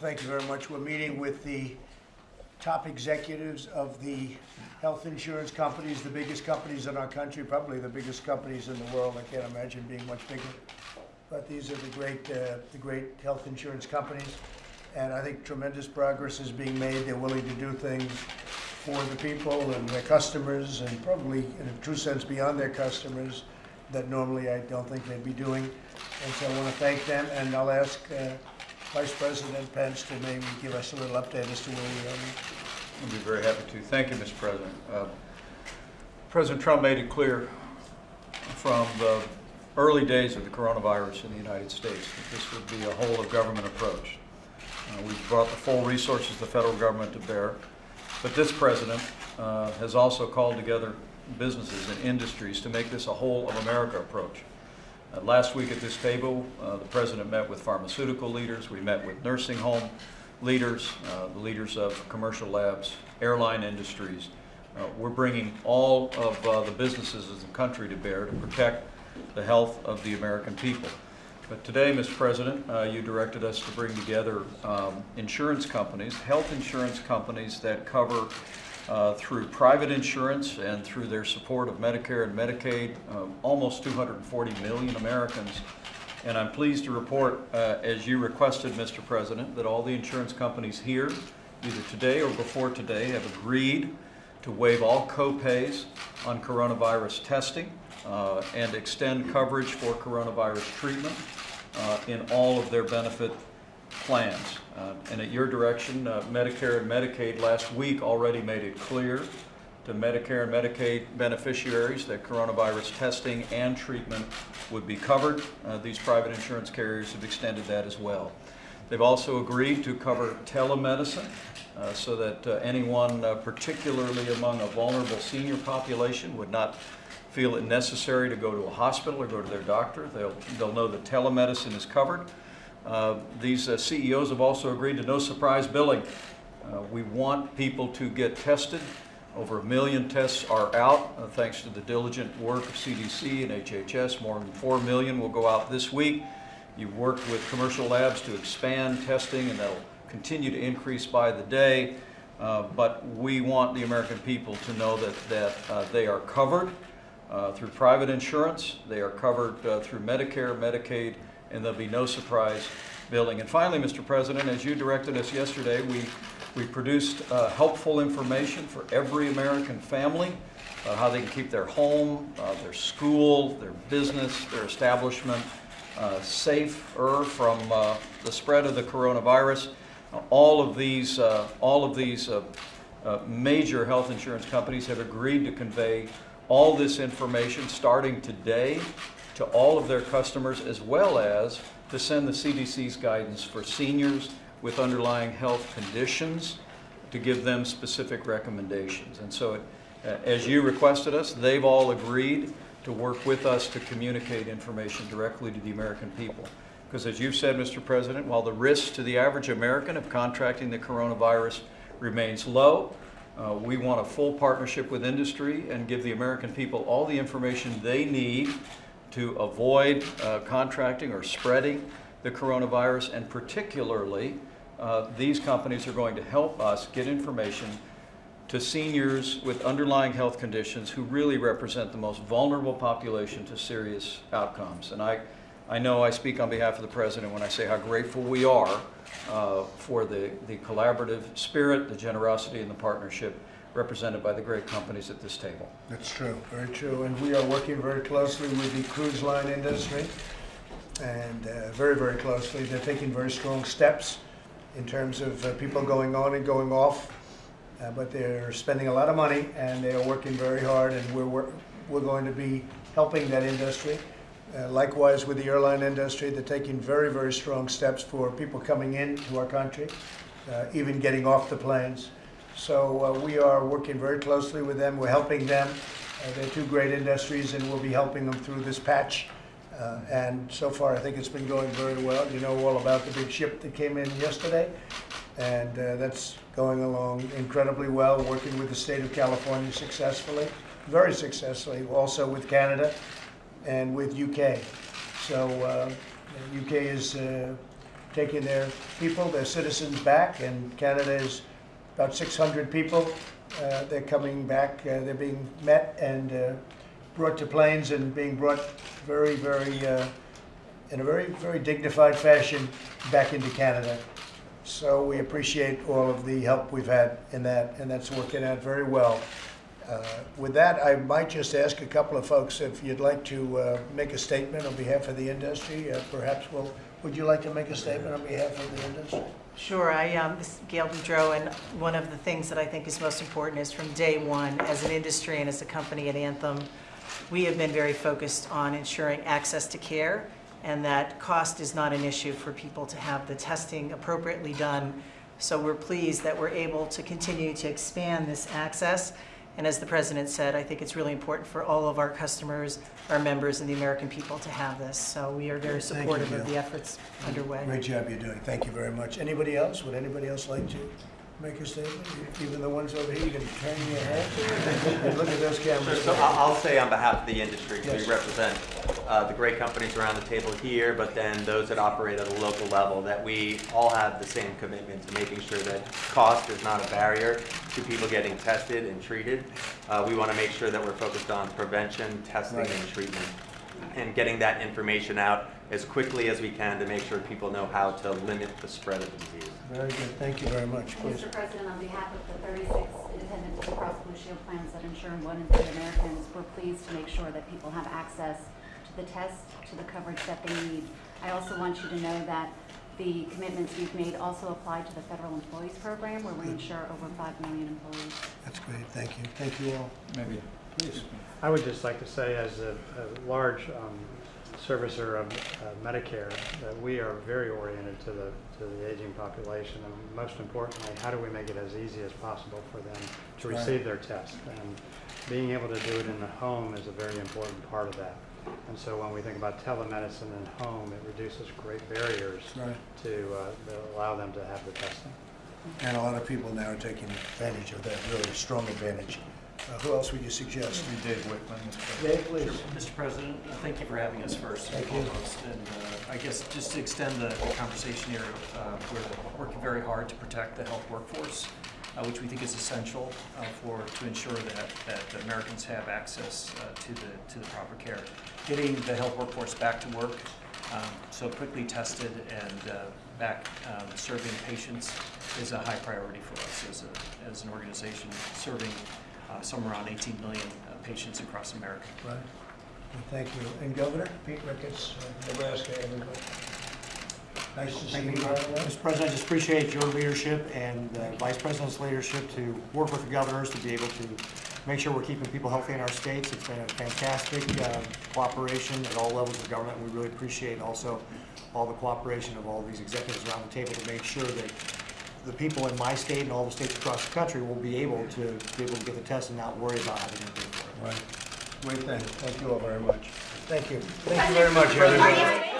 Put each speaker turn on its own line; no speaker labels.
Thank you very much. We're meeting with the top executives of the health insurance companies, the biggest companies in our country, probably the biggest companies in the world. I can't imagine being much bigger. But these are the great, uh, the great health insurance companies. And I think tremendous progress is being made. They're willing to do things for the people and their customers and probably in a true sense beyond their customers that normally I don't think they'd be doing. And so I want to thank them and I'll ask uh, Vice President Pence to maybe give us a little update as to where we are.
I'd be very happy to. Thank you, Mr. President. Uh, President Trump made it clear from the early days of the coronavirus in the United States that this would be a whole of government approach. Uh, We've brought the full resources of the federal government to bear, but this president uh, has also called together businesses and industries to make this a whole of America approach. Uh, Last week at this table, uh, the president met with pharmaceutical leaders, we met with nursing home leaders, uh, the leaders of commercial labs, airline industries. Uh, We're bringing all of uh, the businesses in the country to bear to protect the health of the American people. But today, Mr. President, uh, you directed us to bring together um, insurance companies, health insurance companies that cover uh, through private insurance and through their support of Medicare and Medicaid, um, almost 240 million Americans. And I'm pleased to report, uh, as you requested, Mr. President, that all the insurance companies here, either today or before today, have agreed to waive all co-pays on coronavirus testing uh, and extend coverage for coronavirus treatment uh, in all of their benefit plans. Uh, And at your direction, uh, Medicare and Medicaid last week already made it clear to Medicare and Medicaid beneficiaries that coronavirus testing and treatment would be covered. Uh, These private insurance carriers have extended that as well. They've also agreed to cover telemedicine uh, so that uh, anyone, uh, particularly among a vulnerable senior population, would not feel it necessary to go to a hospital or go to their doctor. They'll, they'll know that telemedicine is covered. Uh, These uh, CEOs have also agreed to no surprise billing. Uh, We want people to get tested. Over a million tests are out, uh, thanks to the diligent work of CDC and HHS. More than 4 million will go out this week. You've worked with commercial labs to expand testing, and that'll continue to increase by the day. Uh, But we want the American people to know that, that uh, they are covered through private insurance, they are covered through Medicare, Medicaid, and there'll be no surprise billing. And finally, Mr. President, as you directed us yesterday, we, we produced uh, helpful information for every American family, uh, how they can keep their home, uh, their school, their business, their establishment uh, safer from uh, the spread of the coronavirus. All of these, all of these major health insurance companies have agreed to convey all this information starting today to all of their customers as well as to send the CDC's guidance for seniors with underlying health conditions to give them specific recommendations. And so, it- uh, as you requested us, they've all agreed to work with us to communicate information directly to the American people. Because as you've said, Mr. President, while the risk to the average American of contracting the coronavirus remains low, uh, we want a full partnership with industry and give the American people all the information they need to avoid uh, contracting or spreading the coronavirus. And particularly, uh, these companies are going to help us get information to seniors with underlying health conditions who really represent the most vulnerable population to serious outcomes. And I, I know I speak on behalf of the President when I say how grateful we are uh, for the, the collaborative spirit, the generosity, and the partnership represented by the great companies at this table.
That's true, very true. And we are working very closely with the cruise line industry and uh, very, very closely. They're taking very strong steps in terms of uh, people going on and going off. Uh, But they're spending a lot of money and they are working very hard and we're, wor- we're going to be helping that industry. Uh, Likewise with the airline industry, they're taking very, very strong steps for people coming into our country, uh, even getting off the planes. So uh, we are working very closely with them. We're helping them. Uh, They're two great industries, and we'll be helping them through this patch. Uh, And so far, I think it's been going very well. You know all about the big ship that came in yesterday, and uh, that's going along incredibly well, working with the state of California successfully, very successfully, also with Canada and with UK. So uh, UK is uh, taking their people, their citizens back, and Canada is about 600 people. Uh, They're coming back, uh, they're being met and uh, brought to planes and being brought very, very, uh, in a very, very dignified fashion back into Canada. So we appreciate all of the help we've had in that, and that's working out very well. Uh, With that, I might just ask a couple of folks if you'd like to uh, make a statement on behalf of the industry. Uh, Perhaps, well, would you like to make a statement on behalf of the industry?
Sure, I, um, this is Gail Boudreaux, and one of the things that I think is most important is from day one, as an industry and as a company at Anthem, we have been very focused on ensuring access to care, and that cost is not an issue for people to have the testing appropriately done. So we're pleased that we're able to continue to expand this access. And as the president said, I think it's really important for all of our customers, our members, and the American people to have this. So we are very
Thank you,
supportive of the efforts underway.
Great job you're doing. Thank you very much. Anybody else? Would anybody else like to make a statement? Even the ones over here, you can turn your head and look at those
Sure,
cameras.
so I'll, I'll say on behalf of the industry,
Yes.
we represent uh, the great companies around the table here, but then those that operate at a local level, that we all have the same commitment to making sure that cost is not a barrier to people getting tested and treated. Uh, We want to make sure that we're focused on prevention, testing,
Right.
and treatment, and getting that information out as quickly as we can to make sure people know how to limit the spread of the disease.
Very good. Thank you very much. Please.
Mr. President, on behalf of the 36 independent Blue Cross Blue Shield plans that insure one in three Americans, we're pleased to make sure that people have access to the test, to the coverage that they need. I also want you to know that the commitments we've made also apply to the federal employees program, where we insure over 5 million employees.
That's great. Thank you. Thank you all.
Maybe,
Please.
I would just like to say, as a, a large um, servicer of uh, Medicare, that we are very oriented to the, to the aging population, and most importantly, how do we make it as easy as possible for them to
Right.
receive their test? And being able to do it in the home is a very important part of that. And so when we think about telemedicine and home, it reduces great barriers
Right.
to, uh, to allow them to have the testing.
And a lot of people now are taking advantage of that, really strong advantage. Uh, Who else would you suggest?
Dave Wichmann, Mr. President.
Dave, please.
Mr. President, uh, thank you for having us first and
Thank you.
foremost. And uh, I guess just to extend the conversation here, uh, we're working very hard to protect the health workforce, uh, which we think is essential uh, for, to ensure that, that Americans have access uh, to the, to the proper care. Getting the health workforce back to work, um, so quickly tested and uh, back um, serving patients is a high priority for us as a, as an organization, serving uh, somewhere around 18 million patients across America.
Right. Well, Thank you. And Governor, Pete Ricketts, Nebraska, everybody. Nice to see you.
you,
by the way.
Mr. President, I just appreciate your leadership and the Vice President's leadership to work with the governors to be able to make sure we're keeping people healthy in our states. It's been a fantastic uh, cooperation at all levels of government. We really appreciate also all the cooperation of all these executives around the table to make sure that the people in my state and all the states across the country will be able to be able to get the test and not worry about having to pay for it.
Right. Great thing. Thank you all very much. Thank you. Thank you very much, everybody.